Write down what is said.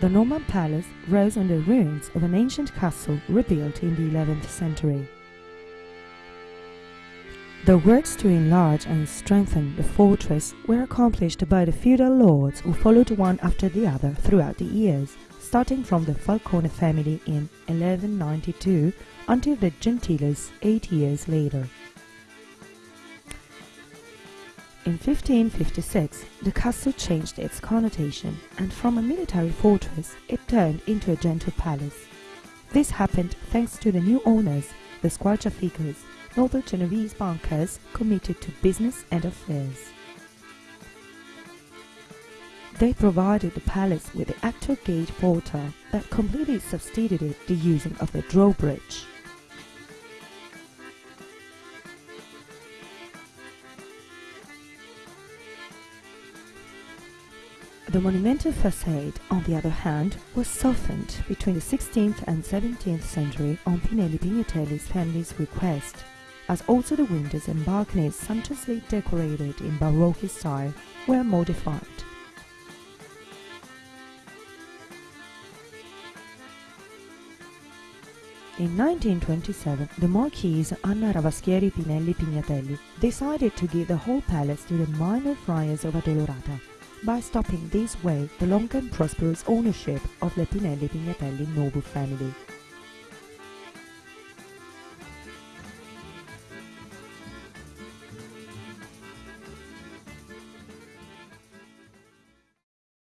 The Norman palace rose on the ruins of an ancient castle rebuilt in the 11th century. The works to enlarge and strengthen the fortress were accomplished by the feudal lords who followed one after the other throughout the years, starting from the Falcone family in 1192 until the Gentiles eight years later. In 1556, the castle changed its connotation, and from a military fortress it turned into a gentle palace. This happened thanks to the new owners, the Squarciaficos, noble Genovese bankers committed to business and affairs. They provided the palace with the actual gate portal that completely substituted the using of the drawbridge. The monumental facade, on the other hand, was softened between the 16th and 17th century on Pinelli Pignatelli's family's request, as also the windows and balconies sumptuously decorated in Baroque style were modified. In 1927, the Marquise Anna Ravaschieri Pinelli Pignatelli decided to give the whole palace to the minor friars of Addolorata, by stopping this way the long and prosperous ownership of the Pinelli Pignatelli noble family.